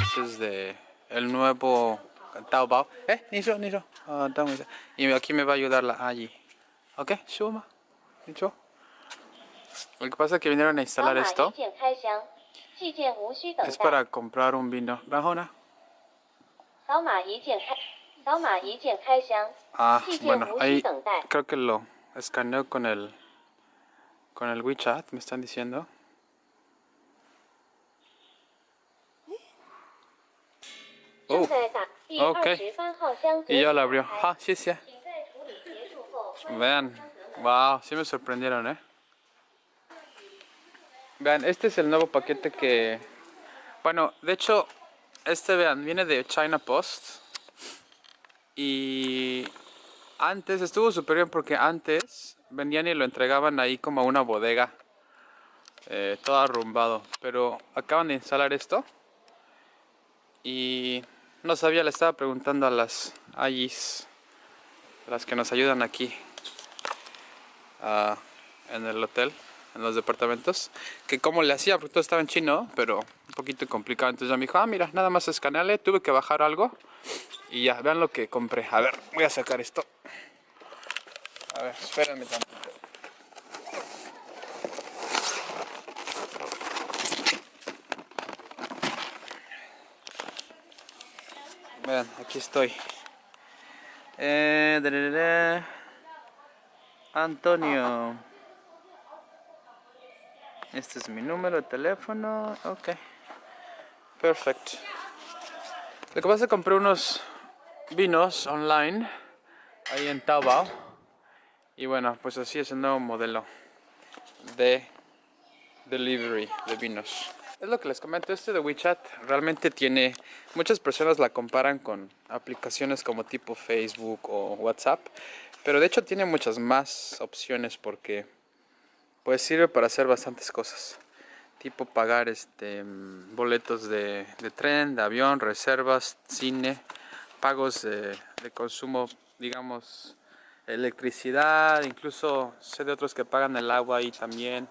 partes de el nuevo Taobao. Eh, Nisho, Nisho. Uh, ah, y aquí me va a ayudar la allí. Ok, Shuma. Nisho. Lo que pasa es que vinieron a instalar esto. Es para comprar un vino. Rajona. Ah, bueno, ahí creo que lo escaneo con el con el WeChat, me están diciendo. Ok. Y yo la abrió. Ah, sí, sí. Vean. Wow, sí me sorprendieron, ¿eh? Vean, este es el nuevo paquete que... Bueno, de hecho, este, vean, viene de China Post. Y... Antes, estuvo súper bien porque antes venían y lo entregaban ahí como a una bodega. Eh, todo arrumbado. Pero acaban de instalar esto. Y no sabía, le estaba preguntando a las Ayis, las que nos ayudan aquí ah, en el hotel, en los departamentos, que cómo le hacía, porque todo estaba en chino, pero un poquito complicado. Entonces ya me dijo, ah, mira, nada más escanearle, tuve que bajar algo y ya, vean lo que compré. A ver, voy a sacar esto. A ver, espérenme. Aquí estoy. Eh. Antonio. Este es mi número de teléfono. Ok. Perfecto. Lo que pasa es que compré unos vinos online. Ahí en Taobao. Y bueno, pues así es el nuevo modelo de delivery de vinos. Es lo que les comento, este de WeChat realmente tiene, muchas personas la comparan con aplicaciones como tipo Facebook o WhatsApp, pero de hecho tiene muchas más opciones porque pues sirve para hacer bastantes cosas. Tipo pagar este boletos de, de tren, de avión, reservas, cine, pagos de, de consumo, digamos, electricidad, incluso sé de otros que pagan el agua ahí también.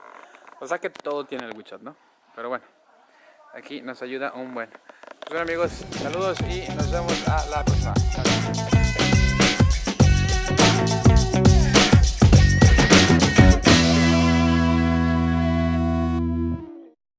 O sea que todo tiene el WeChat, ¿no? Pero bueno, aquí nos ayuda un buen. Pues bueno amigos, saludos y nos vemos a la próxima.